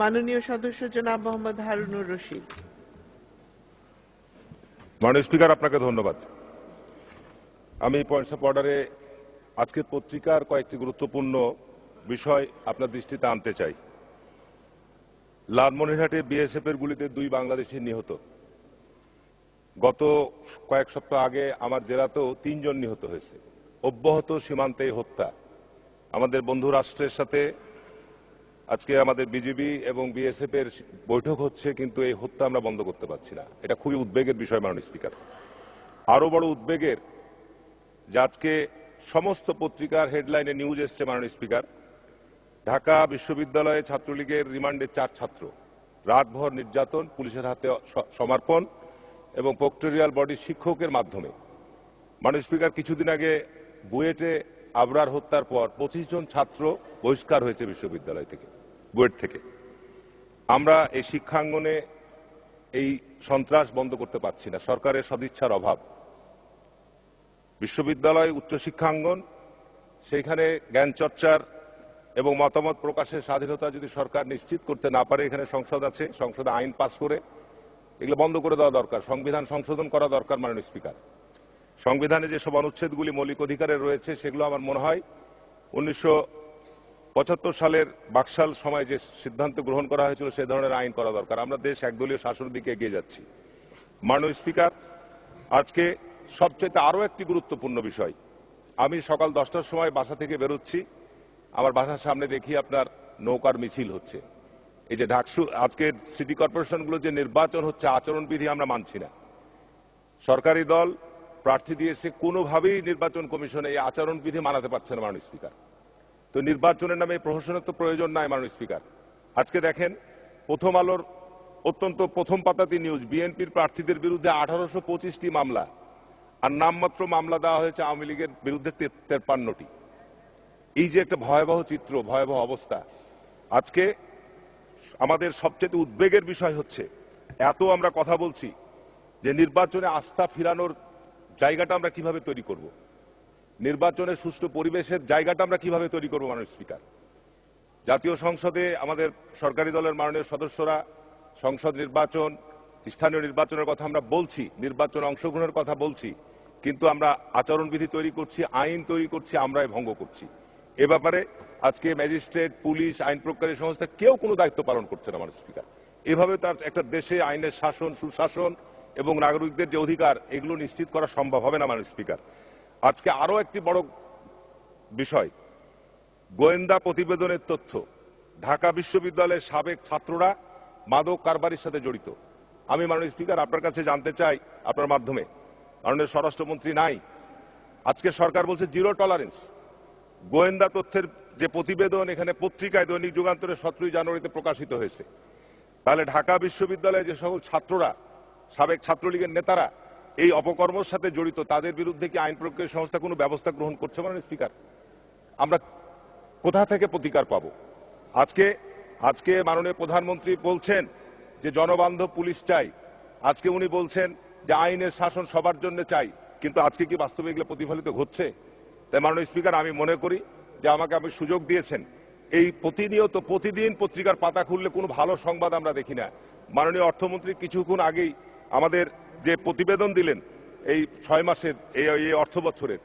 মাননীয় সদস্য জনাব মোহাম্মদ হারুনুর রশিদ। মাননীয় স্পিকার, আপনাকে ধন্যবাদ। আমি পয়েন্টস অফ অর্ডারে আজকের পত্রিকার কয়েকটি গুরুত্বপূর্ণ বিষয় আপনার দৃষ্টিতে আনতে চাই। লালমনিরহাটে বিএসএফ এর গুলিতে দুই বাংলাদেশি নিহত। গত কয়েক সপ্তাহ আগে আমার জেলাতেও তিনজন নিহত হয়েছে। অব্যাহত সীমান্তে হত্যা। আমাদের বন্ধু রাষ্ট্রের সাথে আজকে আমাদের বিজিবি এবং বিএসএফ এর বৈঠক হচ্ছে, কিন্তু এই হত্যা আমরা বন্ধ করতে পারছি না। এটা খুবই উদ্বেগের বিষয়, মাননীয় স্পিকার। আরও বড় উদ্বেগের যে আজকে সমস্ত পত্রিকার হেডলাইনে নিউজ এসছে, মাননীয় স্পিকার। ঢাকা বিশ্ববিদ্যালয়ে ছাত্রলীগের রিমান্ডে চার ছাত্র। রাতভর নির্যাতন, পুলিশের হাতে সমর্পণ এবং প্রক্টোরিয়াল বডি শিক্ষকের মাধ্যমে। মাননীয় স্পিকার, কিছুদিন আগে বুয়েটে আবরার হত্যার পর পঁচিশ জন ছাত্র বহিষ্কার হয়েছে বিশ্ববিদ্যালয় থেকে। বুয়েট থেকে। আমরা এই শিক্ষাঙ্গনে এই সন্ত্রাস বন্ধ করতে পারছি না। সরকারের সদিচ্ছার অভাব। বিশ্ববিদ্যালয় উচ্চশিক্ষাঙ্গন সেইখানে জ্ঞান চর্চার এবং মতামত প্রকাশের স্বাধীনতা যদি সরকার নিশ্চিত করতে না পারে, এখানে সংসদ আছে, সংসদে আইন পাস করে এগুলো বন্ধ করে দেওয়া দরকার। সংবিধান সংশোধন করা দরকার মাননীয় স্পিকার। সংবিধানে যেসব অনুচ্ছেদগুলি মৌলিক অধিকারের রয়েছে, সেগুলো আমার মনে হয় উনিশশো পঁচাত্তর সালের বাকশাল সময় যে সিদ্ধান্ত গ্রহণ করা হয়েছিল সে ধরনের আইন করা দরকার। আমরা দেশ একদলীয় শাসনের দিকে এগিয়ে যাচ্ছি। মাননীয় স্পিকার, আজকে সবচেয়ে আরও একটি গুরুত্বপূর্ণ বিষয়। আমি সকাল দশটার সময় বাসা থেকে বেরোচ্ছি। আমার বাসার সামনে দেখি আপনার নৌকার মিছিল হচ্ছে। এই যে ঢাকসু আজকে সিটি কর্পোরেশনগুলো যে নির্বাচন হচ্ছে, আচরণবিধি আমরা মানছি না। সরকারি দল প্রার্থী দিয়েছে, কোনোভাবেই নির্বাচন কমিশনে এই আচরণবিধি মানাতে পারছে না মাননীয় স্পিকার। তো নির্বাচনের নামে প্রহসনের তো প্রয়োজন নাই, মাননীয় স্পিকার। আজকে দেখেন, প্রথম আলোর অত্যন্ত প্রথম পাতাতি নিউজ, বিএনপির প্রার্থীদের বিরুদ্ধে আঠারোশো পঁচিশটি মামলা, আর নামমাত্র মামলা দেওয়া হয়েছে আওয়ামী লীগের বিরুদ্ধে তেপ্পান্নটি। এই যে একটা ভয়াবহ চিত্র, ভয়াবহ অবস্থা, আজকে আমাদের সবচেয়ে উদ্বেগের বিষয় হচ্ছে, এত আমরা কথা বলছি যে নির্বাচনে আস্থা ফিরানোর জায়গাটা আমরা কীভাবে তৈরি করব? নির্বাচনের সুষ্ঠু পরিবেশের জায়গাটা আমরা কীভাবে তৈরি করব, মাননীয় স্পিকার? জাতীয় সংসদে আমাদের সরকারি দলের মাননীয় সদস্যরা, সংসদ নির্বাচন, স্থানীয় নির্বাচনের কথা আমরা বলছি, নির্বাচন অংশগ্রহণের কথা বলছি, কিন্তু আমরা আচরণবিধি তৈরি করছি, আইন তৈরি করছি, আমরাই ভঙ্গ করছি। এ ব্যাপারে আজকে ম্যাজিস্ট্রেট, পুলিশ, আইন প্রকারী সংস্থা কেউ কোনো দায়িত্ব পালন করছে না, মাননীয় স্পিকার। এভাবে তার একটা দেশে আইনের শাসন, সুশাসন এবং নাগরিকদের যে অধিকার, এগুলো নিশ্চিত করা সম্ভব হবে না, মাননীয় স্পিকার। আজকে আরও একটি বড় বিষয়, গোয়েন্দা প্রতিবেদনের তথ্য। ঢাকা বিশ্ববিদ্যালয়ের সাবেক ছাত্ররা মাদক কারবারির সাথে জড়িত। আমি মাননীয় স্পিকার, আপনার কাছে জানতে চাই আপনার মাধ্যমে। মাননীয় স্বরাষ্ট্রমন্ত্রী নাই। আজকে সরকার বলছে জিরো টলারেন্স। গোয়েন্দা তথ্যের যে প্রতিবেদন, এখানে পত্রিকায় দৈনিক যুগান্তরে সতেরোই জানুয়ারিতে প্রকাশিত হয়েছে। তাহলে ঢাকা বিশ্ববিদ্যালয়ে যে সকল ছাত্ররা, সাবেক ছাত্রলীগের নেতারা এই অপকর্মের সাথে জড়িত, তাদের বিরুদ্ধে কি আইন প্রক্রিয়া সংস্থা কোনো ব্যবস্থা গ্রহণ করছে মানে স্পিকার? আমরা কোথা থেকে প্রতিকার পাবো? আজকে আজকে মাননীয় প্রধানমন্ত্রী বলছেন যে জনবান্ধব পুলিশ চাই। আজকে উনি বলছেন যে আইনের শাসন সবার জন্য চাই, কিন্তু আজকে কি বাস্তবে এগুলো প্রতিফলিত হচ্ছে তাই মাননীয় স্পিকার, আমি মনে করি যে আমাকে আপনি সুযোগ দিয়েছেন। এই প্রতিনিয়ত, প্রতিদিন পত্রিকার পাতা খুললে কোনো ভালো সংবাদ আমরা দেখি না। মাননীয় অর্থমন্ত্রী কিছুক্ষণ আগেই আমাদের যে প্রতিবেদন দিলেন, এই ছয় মাসের এই অর্থ বছরের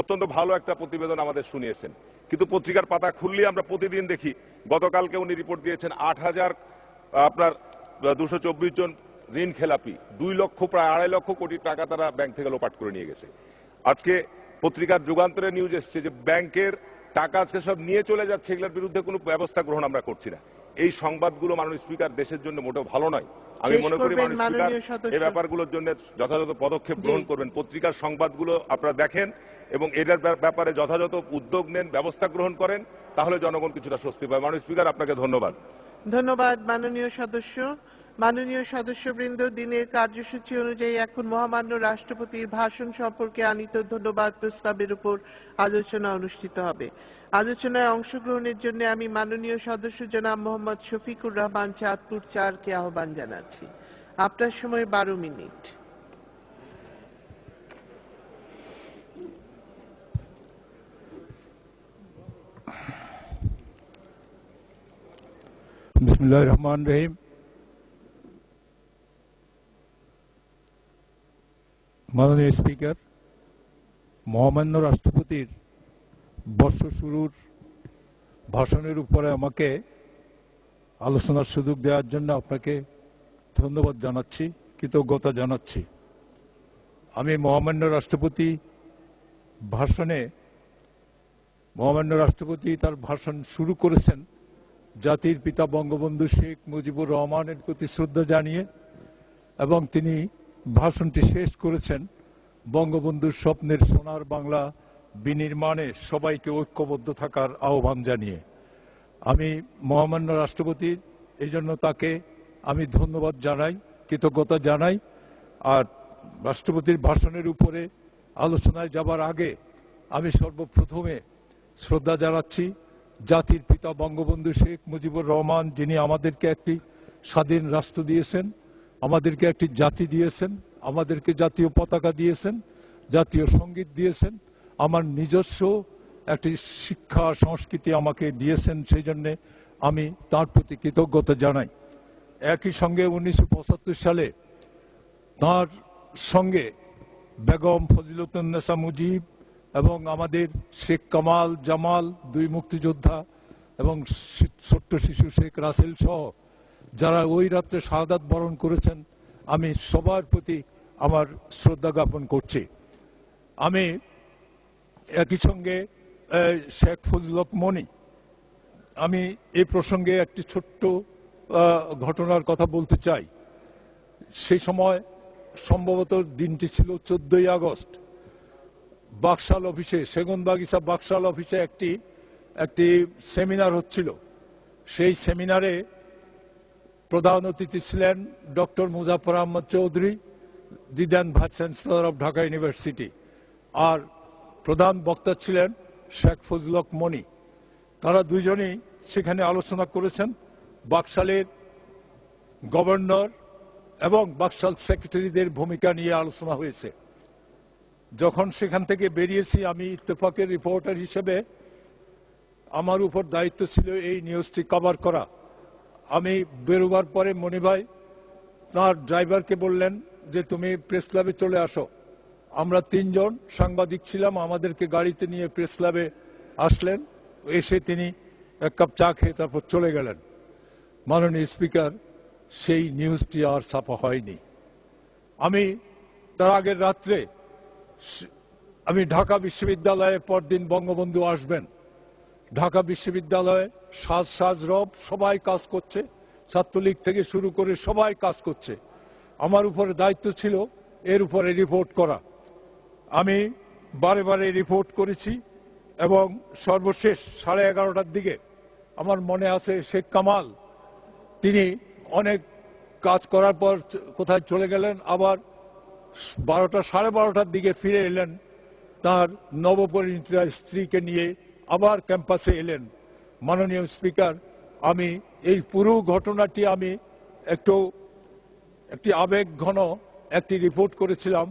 অত্যন্ত ভালো একটা প্রতিবেদন আমাদের শুনিয়েছেন। কিন্তু পত্রিকার পাতা খুললে আমরা প্রতিদিন দেখি, গতকালকে উনি রিপোর্ট দিয়েছেন আট হাজার, আপনার দুশো চব্বিশ জন ঋণ খেলাপি, দুই লক্ষ, প্রায় আড়াই লক্ষ কোটি টাকা তারা ব্যাংক থেকে লোপাট করে নিয়ে গেছে। আজকে পত্রিকার যুগান্তরে নিউজ এসছে যে ব্যাংকের টাকা আজকে সব নিয়ে চলে যাচ্ছে, এগুলোর বিরুদ্ধে কোনো ব্যবস্থা গ্রহণ আমরা করছি না। এই সংবাদগুলো মাননীয় স্পিকার দেশের জন্য মোটেও ভালো নয়। আমি মনে করি। এই ব্যাপারগুলোর জন্য যথাযথ পদক্ষেপ গ্রহণ করবেন। পত্রিকার সংবাদগুলো আপনারা দেখেন এবং এটার ব্যাপারে যথাযথ উদ্যোগ নেন ব্যবস্থা গ্রহণ করেন তাহলে জনগণ কিছুটা স্বস্তি পায় মাননীয় স্পিকার আপনাকে ধন্যবাদ। ধন্যবাদ মাননীয় সদস্য। মাননীয় সদস্যবৃন্দ দিনের কার্যসূচি অনুযায়ী এখন মহামান্য রাষ্ট্রপতির ভাষণ সম্পর্কে আনিত ধন্যবাদ প্রস্তাবের উপর আলোচনা অনুষ্ঠিত হবে। আলোচনায় অংশগ্রহণের জন্য আমি মাননীয় সদস্য জনাব মোহাম্মদ শফিকুর রহমান চাঁদপুর চারকে আহ্বান জানাচ্ছি। আপনার সময় বারো মিনিট। বিসমুল্লাহ রহমান রহিম। মাননীয় স্পিকার, মহামান্য রাষ্ট্রপতির বর্ষ শুরুর ভাষণের উপরে আমাকে আলোচনার সুযোগ দেওয়ার জন্য আপনাকে ধন্যবাদ জানাচ্ছি, কৃতজ্ঞতা জানাচ্ছি। আমি মহামান্য রাষ্ট্রপতি ভাষণে, মহামান্য রাষ্ট্রপতি তার ভাষণ শুরু করেছেন জাতির পিতা বঙ্গবন্ধু শেখ মুজিবুর রহমানের প্রতি শ্রদ্ধা জানিয়ে এবং তিনি ভাষণটি শেষ করেছেন বঙ্গবন্ধুর স্বপ্নের সোনার বাংলা বিনির্মাণে সবাইকে ঐক্যবদ্ধ থাকার আহ্বান জানিয়ে আমি মহামান্য রাষ্ট্রপতি এই জন্য তাকে আমি ধন্যবাদ জানাই, কৃতজ্ঞতা জানাই। আর রাষ্ট্রপতির ভাষণের উপরে আলোচনায় যাবার আগে আমি সর্বপ্রথমে শ্রদ্ধা জানাচ্ছি জাতির পিতা বঙ্গবন্ধু শেখ মুজিবুর রহমান, যিনি আমাদেরকে একটি স্বাধীন রাষ্ট্র দিয়েছেন, আমাদেরকে একটি জাতি দিয়েছেন, আমাদেরকে জাতীয় পতাকা দিয়েছেন, জাতীয় সংগীত দিয়েছেন আমার নিজস্ব একটি শিক্ষা সংস্কৃতি আমাকে দিয়েছেন, সেই জন্যে আমি তার প্রতি কৃতজ্ঞতা জানাই। একই সঙ্গে উনিশশো পঁচাত্তর সালে তার সঙ্গে বেগম ফজিলতুন্নেসা মুজিব এবং আমাদের শেখ কামাল, জামাল দুই মুক্তিযোদ্ধা এবং ছোট্ট শিশু শেখ রাসেল সহ যারা ওই রাত্রে শাহাদাত বরণ করেছেন, আমি সবার প্রতি আমার শ্রদ্ধা জ্ঞাপন করছি। আমি একই সঙ্গে শেখ ফজলক মনি, আমি এই প্রসঙ্গে একটি ছোট্ট ঘটনার কথা বলতে চাই। সেই সময় সম্ভবত দিনটি ছিল চোদ্দই আগস্ট। বাকশাল অফিসে, সেগুন বাগিচা বাকশাল অফিসে একটি একটি সেমিনার হচ্ছিল। সেই সেমিনারে প্রধান অতিথি ছিলেন doctor Muzaffar Ahmed Chowdhury the then vice chancellor of Dhaka university. আর প্রধান বক্তা ছিলেন শেখ ফজলক মনি। তারা দুইজনেই সেখানে আলোচনা করেছেন। বাকশালের গভর্নর এবং বাকশাল সেক্রেটারিদের ভূমিকা নিয়ে আলোচনা হয়েছে। যখন সেখান থেকে বেরিয়েছি, আমি ইত্তেফাকের রিপোর্টার হিসেবে আমার উপর দায়িত্ব ছিল এই নিউজটি কভার করা। আমি বেরোবার পরে মণিভাই তার ড্রাইভারকে বললেন যে, তুমি প্রেস ক্লাবে চলে আসো। আমরা তিনজন সাংবাদিক ছিলাম, আমাদেরকে গাড়িতে নিয়ে প্রেস ক্লাবে আসলেন। এসে তিনি এক কাপ চা খেয়ে তারপর চলে গেলেন। মাননীয় স্পিকার, সেই নিউজটি আর ছাপা হয়নি। আমি তার আগের রাত্রে আমি ঢাকা বিশ্ববিদ্যালয়ে পরদিন বঙ্গবন্ধু আসবেন। ঢাকা বিশ্ববিদ্যালয়ে সাজ সাজ রব সবাই কাজ করছে, ছাত্রলীগ থেকে শুরু করে সবাই কাজ করছে। আমার উপরে দায়িত্ব ছিল, এর উপরে রিপোর্ট করা। আমি বারে বারে রিপোর্ট করেছি এবং সর্বশেষ সাড়ে এগারোটার দিকে আমার মনে আছে শেখ কামাল। তিনি অনেক কাজ করার পর কোথায় চলে গেলেন, আবার বারোটা, সাড়ে বারোটার দিকে ফিরে এলেন, তার নবপরিণীতা স্ত্রীকে নিয়ে আবার ক্যাম্পাসে এলেন। মাননীয় স্পিকার, আমি এই পুরো ঘটনাটি আমি একটু, একটি আবেগ ঘন একটি রিপোর্ট করেছিলাম।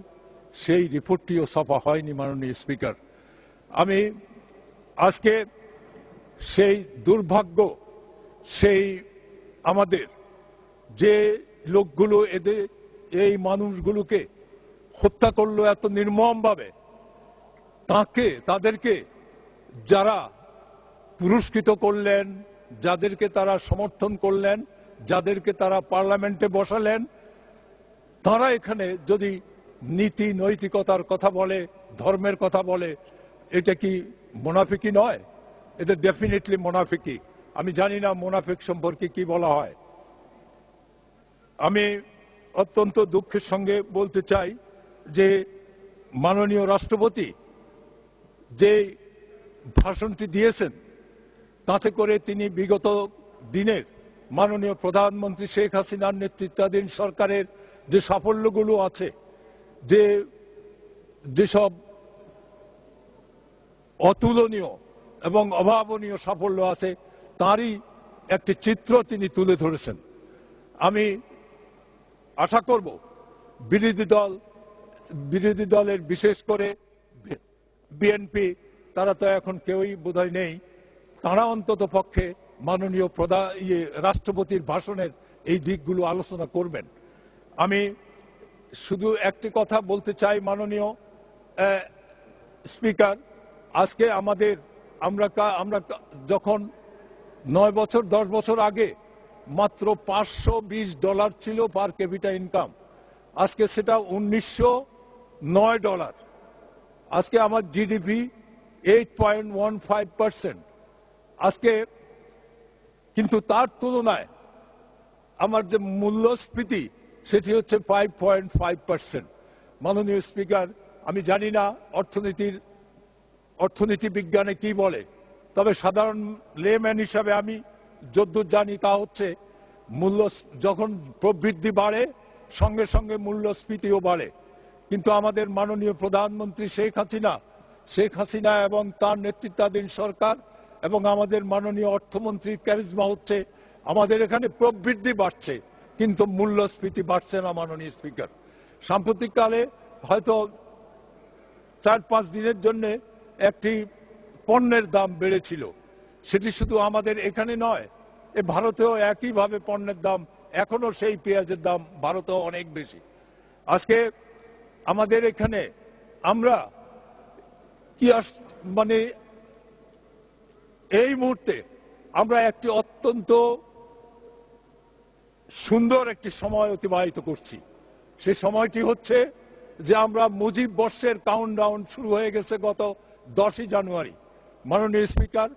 সেই রিপোর্টটিও ছাপা হয়নি মাননীয় স্পিকার। আমি আজকে সেই দুর্ভাগ্য, সেই আমাদের যে লোকগুলো এদের, এই মানুষগুলোকে হত্যা করল এত নির্মমভাবে, তাকে, তাদেরকে যারা পুরস্কৃত করলেন, যাদেরকে তারা সমর্থন করলেন, যাদেরকে তারা পার্লামেন্টে বসালেন, তারা এখানে যদি নীতি নৈতিকতার কথা বলে, ধর্মের কথা বলে, এটা কি মোনাফিকি নয়? এটা ডেফিনেটলি মোনাফিকি। আমি জানি না মোনাফিক সম্পর্কে কি বলা হয়। আমি অত্যন্ত দুঃখের সঙ্গে বলতে চাই যে মাননীয় রাষ্ট্রপতি যে ভাষণটি দিয়েছেন, তাতে করে তিনি বিগত দিনের মাননীয় প্রধানমন্ত্রী শেখ হাসিনার নেতৃত্বাধীন সরকারের যে সাফল্যগুলো আছে যে যেসব অতুলনীয় এবং অভাবনীয় সাফল্য আছে, তারই একটি চিত্র তিনি তুলে ধরেছেন। আমি আশা করব বিরোধী দল, বিরোধী দলের বিশেষ করে বিএনপি, তারা তো এখন কেউই বোধহয় নেই, তারা অন্তত পক্ষে মাননীয় প্রধান ইয়ে রাষ্ট্রপতির ভাষণের এই দিকগুলো আলোচনা করবেন। আমি শুধু একটি কথা বলতে চাই মাননীয় স্পিকার। আজকে আমাদের, আমরা আমরা যখন নয় বছর, দশ বছর আগে মাত্র পাঁচশো বিশ ডলার ছিল পার ক্যাপিটা ইনকাম, আজকে সেটা উনিশশো নয় ডলার। আজকে আমার GDP eight point one five percent. আজকে কিন্তু তার তুলনায় আমার যে মূল্যস্ফীতি সেটি হচ্ছে ফাইভ পয়েন্ট ফাইভ পার্সেন্ট মাননীয় স্পিকার, আমি জানি না অর্থনীতির, অর্থনীতি বিজ্ঞানে কি বলে, তবে সাধারণ লেম্যান হিসাবে আমি যদ্দূর জানি তা হচ্ছে মূল্য, যখন প্রবৃদ্ধি বাড়ে, সঙ্গে সঙ্গে মূল্যস্ফীতিও বাড়ে। কিন্তু আমাদের মাননীয় প্রধানমন্ত্রী শেখ হাসিনা শেখ হাসিনা এবং তার নেতৃত্বাধীন সরকার এবং আমাদের মাননীয় অর্থমন্ত্রীর ক্যারিজমা হচ্ছে, আমাদের এখানে প্রবৃদ্ধি বাড়ছে। কিন্তু মূল্যস্ফীতি বাড়ছে না মাননীয় স্পিকার। সাম্প্রতিককালে হয়তো চার পাঁচ দিনের জন্য একটি পণ্যের দাম বেড়েছিল। সেটি শুধু আমাদের এখানে নয়, এ ভারতেও একইভাবে পণ্যের দাম এখনও সেই পেঁয়াজের দাম ভারতেও অনেক বেশি। আজকে আমাদের এখানে আমরা কি আস মানে এই মুহূর্তে আমরা একটি অত্যন্ত সুন্দর একটি সময় অতিবাহিত করছি। সে সময়টি হচ্ছে যে আমরা মুজিব বর্ষের কাউন্টডাউন শুরু হয়ে গেছে গত দশই জানুয়ারি। মাননীয় স্পিকার,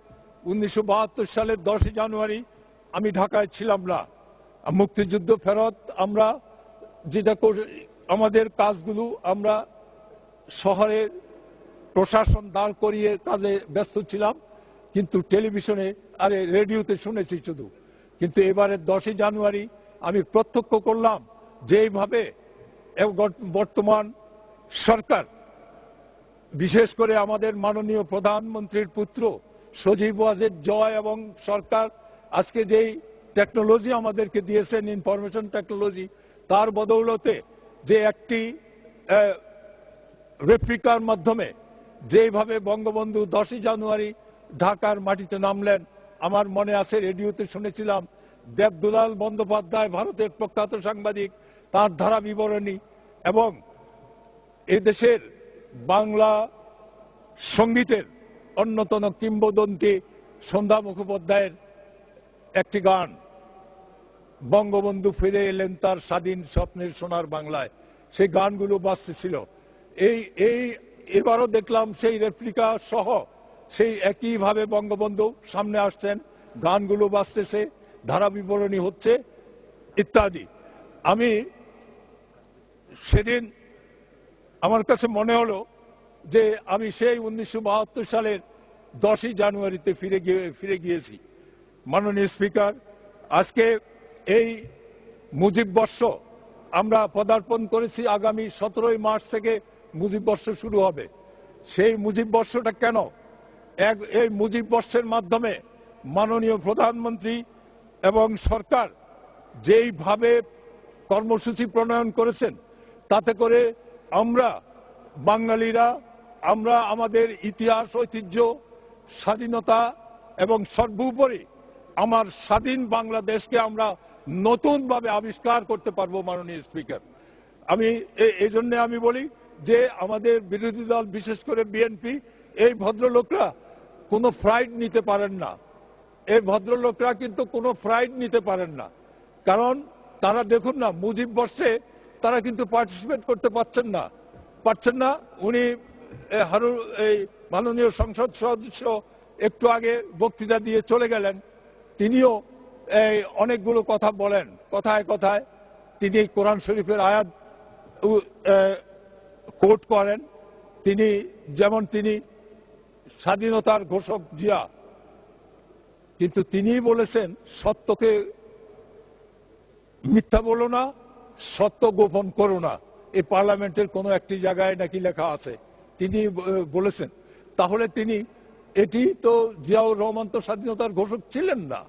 উনিশশো বাহাত্তর সালের দশই জানুয়ারি আমি ঢাকায় ছিলাম না। মুক্তিযুদ্ধ ফেরত আমরা যেটা আমাদের কাজগুলো আমরা শহরে প্রশাসন দাঁড় করিয়ে কাজে ব্যস্ত ছিলাম, কিন্তু টেলিভিশনে আরে রেডিওতে শুনেছি শুধু। কিন্তু এবারে দশই জানুয়ারি আমি প্রত্যক্ষ করলাম যে এইভাবে বর্তমান সরকার, বিশেষ করে আমাদের মাননীয় প্রধানমন্ত্রীর পুত্র সজীব ওয়াজেদ জয় এবং সরকার আজকে যেই টেকনোলজি আমাদেরকে দিয়েছেন ইনফরমেশন টেকনোলজি তার বদৌলতে যে একটি রেপ্লিকার মাধ্যমে যেভাবে বঙ্গবন্ধু দশই জানুয়ারি ঢাকার মাটিতে নামলেন, আমার মনে আছে রেডিওতে শুনেছিলাম দেবদুলাল বন্দ্যোপাধ্যায় ভারতের প্রখ্যাত সাংবাদিক, তার ধারা বিবরণী এবং এদেশের বাংলা সঙ্গীতের অন্যতম কিংবদন্তি সন্ধ্যা মুখোপাধ্যায়ের একটি গান, বঙ্গবন্ধু ফিরে এলেন তার স্বাধীন স্বপ্নের সোনার বাংলায়। সেই গানগুলো বাজতেছিল এই এই, এবারও দেখলাম সেই রেপ্লিকা সহ সেই একইভাবে বঙ্গবন্ধু সামনে আসছেন। গানগুলো বাজতেছে। ধারা বিবরণী হচ্ছে ইত্যাদি। আমি সেদিন আমার কাছে মনে হলো যে আমি সেই উনিশশো বাহাত্তর সালের দশই জানুয়ারিতে ফিরে গিয়ে, ফিরে গিয়েছি। মাননীয় স্পিকার, আজকে এই মুজিব বর্ষ আমরা পদার্পণ করেছি আগামী সতেরোই মার্চ থেকে মুজিব বর্ষ শুরু হবে। সেই মুজিব বর্ষটা কেন? এক, এই মুজিব বর্ষের মাধ্যমে মাননীয় প্রধানমন্ত্রী এবং সরকার যেইভাবে কর্মসূচি প্রণয়ন করেছেন, তাতে করে আমরা বাঙালিরা, আমরা আমাদের ইতিহাস, ঐতিহ্য, স্বাধীনতা এবং সর্বোপরি আমার স্বাধীন বাংলাদেশকে আমরা নতুনভাবে আবিষ্কার করতে পারব মাননীয় স্পিকার। আমি এই জন্যে আমি বলি যে আমাদের বিরোধী দল, বিশেষ করে বিএনপি, এই ভদ্রলোকরা কোনো ফ্রাইড নিতে পারেন না। এই ভদ্রলোকরা কিন্তু কোনো ফ্রাইড নিতে পারেন না। কারণ তারা দেখুন না, মুজিব বর্ষে তারা কিন্তু পার্টিসিপেট করতে পারছেন না। পারছেন না, উনি হারু এই মাননীয় সংসদ সদস্য একটু আগে বক্তৃতা দিয়ে চলে গেলেন। তিনিও এই অনেকগুলো কথা বলেন, কথায় কথায়। তিনি কোরআন শরীফের আয়াত কোট করেন। তিনি, যেমন তিনি স্বাধীনতার ঘোষক জিয়া কিন্তু তিনিই বলেছেন, সত্যকে মিথ্যা বলো না, সত্য গোপন করো না। এই পার্লামেন্টের কোনো একটি জায়গায় নাকি লেখা আছে। তিনি বলেছেন। তাহলে তিনি, এটি তো জিয়াউর রহমান তো স্বাধীনতার ঘোষক ছিলেন না।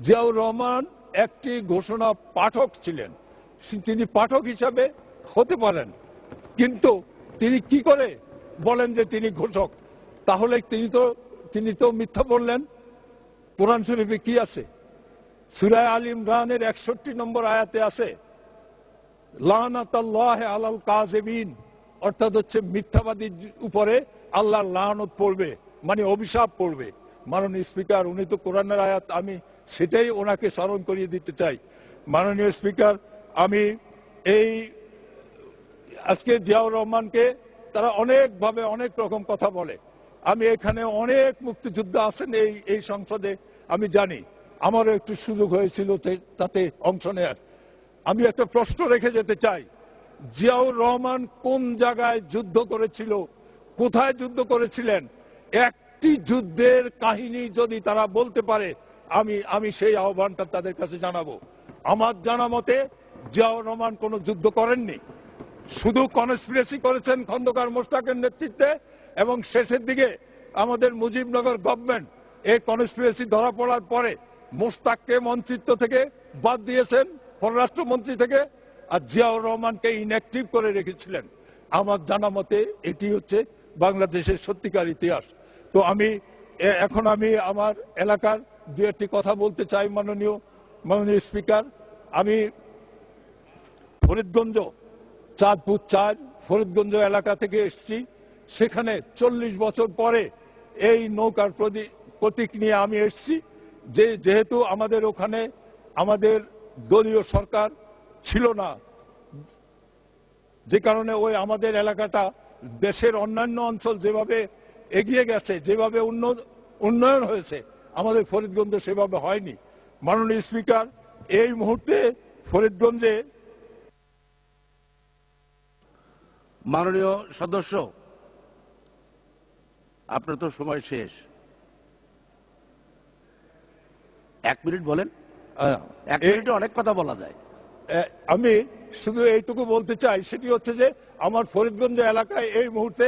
জিয়াউর রহমান একটি ঘোষণা পাঠক ছিলেন। তিনি পাঠক হিসাবে হতে পারেন। কিন্তু তিনি কি করে বলেন যে তিনি ঘোষক? তাহলে তিনি তো তিনি তো মিথ্যা বললেন। কোরআন শরীফে কি আছে? সুরায় আল ইমরানের একষট্টি নম্বর আয়াতে আছে আলাল কাজেবিন অর্থাৎ হচ্ছে মিথ্যাবাদীর উপরে আল্লাহর লানত পড়বে মানে অভিশাপ পড়বে। মাননীয় স্পিকার, উনি তো কোরআনের আয়াত, আমি সেটাই ওনাকে স্মরণ করিয়ে দিতে চাই। মাননীয় স্পিকার, আমি এই আজকে জিয়াউর রহমানকে তারা অনেকভাবে অনেক রকম কথা বলে। আমি এখানে অনেক মুক্তিযোদ্ধা আছেন এই এই সংসদে। আমি জানি, আমারও একটু সুযোগ হয়েছিল তাতে অংশ নেয়ার। আমি একটা প্রশ্ন রেখে যেতে চাই, জিয়াউর রহমান কোন জায়গায় যুদ্ধ করেছিল, কোথায় যুদ্ধ করেছিলেন? একটি যুদ্ধের কাহিনী যদি তারা বলতে পারে, আমি আমি সেই আহ্বানটা তাদের কাছে জানাব। আমার জানা মতে, জিয়াউর রহমান কোনো যুদ্ধ করেননি। শুধু কনস্পিরেসি করেছেন খন্দকার মোশতাকের নেতৃত্বে এবং শেষের দিকে আমাদের মুজিবনগর গভর্নমেন্ট এই কনস্পিরেসি ধরা পড়ার পরে মোশতাককে মন্ত্রিত্ব থেকে বাদ দিয়েছেন, পররাষ্ট্রমন্ত্রী থেকে, আর জিয়াউর রহমানকে ইনঅ্যাক্টিভ করে রেখেছিলেন। আমার জানা মতে এটি হচ্ছে বাংলাদেশের সত্যিকার ইতিহাস। তো আমি এখন আমি আমার এলাকার দু একটি কথা বলতে চাই মাননীয় মাননীয় স্পিকার। আমি ফরিদগঞ্জ, চাঁদপুর চার, ফরিদগঞ্জ এলাকা থেকে এসেছি। সেখানে চল্লিশ বছর পরে এই নৌকার প্রতি- প্রতীক নিয়ে আমি এসেছি। যে যেহেতু আমাদের ওখানে আমাদের দলীয় সরকার ছিল না, যে কারণে ওই আমাদের এলাকাটা দেশের অন্যান্য অঞ্চল যেভাবে এগিয়ে গেছে, যেভাবে উন্ন- উন্নয়ন হয়েছে, আমাদের ফরিদগঞ্জ সেভাবে হয়নি। মাননীয় স্পিকার, এই মুহূর্তে ফরিদগঞ্জে মাননীয় সদস্য, আপনার তো সময় শেষ। এক মিনিট বলেন। এক মিনিটে অনেক কথা বলা যায়। আমি শুধু এইটুকু বলতে চাই সেটি হচ্ছে যে আমার ফরিদগঞ্জ এলাকায় এই মুহূর্তে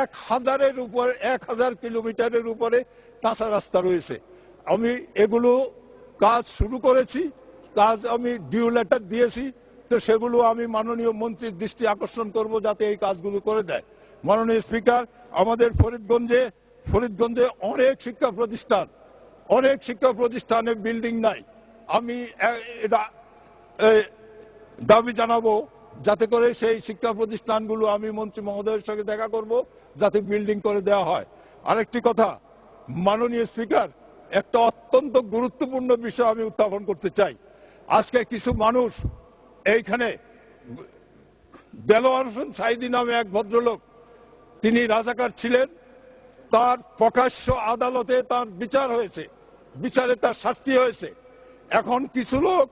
এক হাজারের উপর এক হাজার কিলোমিটারের উপরে কাঁচা রাস্তা রয়েছে। আমি এগুলো কাজ শুরু করেছি কাজ আমি ডিউ লেটার দিয়েছি তো সেগুলো আমি মাননীয় মন্ত্রীর দৃষ্টি আকর্ষণ করব যাতে এই কাজগুলো করে দেয়। মাননীয় স্পিকার আমাদের ফরিদগঞ্জে ফরিদগঞ্জে অনেক শিক্ষা প্রতিষ্ঠান অনেক শিক্ষা প্রতিষ্ঠানে বিল্ডিং নাই। আমি এটা দাবি জানাব যাতে করে সেই শিক্ষা প্রতিষ্ঠানগুলো আমি মন্ত্রী মহোদয়ের সঙ্গে দেখা করব, যাতে বিল্ডিং করে দেওয়া হয়। আরেকটি কথা, মাননীয় স্পিকার, একটা অত্যন্ত গুরুত্বপূর্ণ বিষয় আমি উত্থাপন করতে চাই। আজকে কিছু মানুষ এইখানে দেলোয়ার হোসেন সাইদি নামে এক ভদ্রলোক, তিনি রাজাকার ছিলেন, তার প্রকাশ্য আদালতে তার বিচার হয়েছে। বিচারে তার শাস্তি হয়েছে। এখন কিছু লোক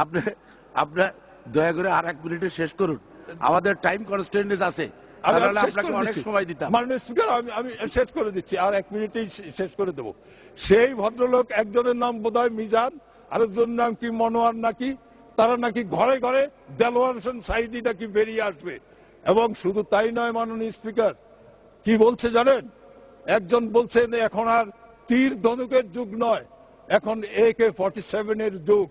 আপনি আপনার দয়া করে আর এক মিনিটে শেষ করুন। আমাদের টাইম কনস্টেন্স আছে। শেষ করে দিচ্ছি। সময় দিতাম। স্পিকার আমি আমি শেষ করে দিচ্ছি। আর এক মিনিটেই শেষ করে দেব। সেই ভদ্রলোক একজনের নাম বোধহয় মিজান আরেকজনের নাম কি মনোয়ার নাকি তারা নাকি ঘরে ঘরে দেলোয়ার হোসেন সাইদি নাকি বেরিয়ে আসবে। এবং শুধু তাই নয় মাননীয় স্পিকার কি বলছে জানেন? একজন বলছেন, এখন আর তীর ধনুকের যুগ নয়, এখন এ কে ফর্টি সেভেনের যুগ।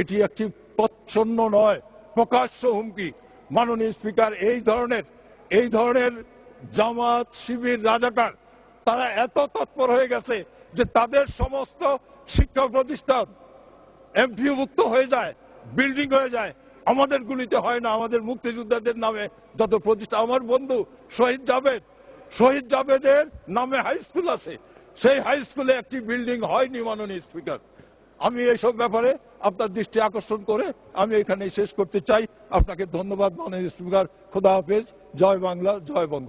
এটি একটি প্রচ্ছন্ন নয়, প্রকাশ্য হুমকি। মাননীয় স্পিকার, এই ধরনের এই ধরনের জামাত শিবির রাজাকার, তারা এত তৎপর হয়ে গেছে যে তাদের সমস্ত শিক্ষা প্রতিষ্ঠান এমপিভুক্ত হয়ে যায়, বিল্ডিং হয়ে যায়। আমাদের গুলিতে হয় না, আমাদের মুক্তিযোদ্ধাদের নামে যত প্রতিষ্ঠা। আমার বন্ধু শহীদ জাভেদ শহীদ জাভেদের নামে হাই স্কুল আছে। সেই হাই স্কুলে একটি বিল্ডিং হয়নি মাননীয় স্পিকার আমি এইসব ব্যাপারে আপনার দৃষ্টি আকর্ষণ করে আমি এখানে শেষ করতে চাই। আপনাকে ধন্যবাদ মাননীয় স্পিকার খোদা হাফেজ। জয় বাংলা, জয় বঙ্গ।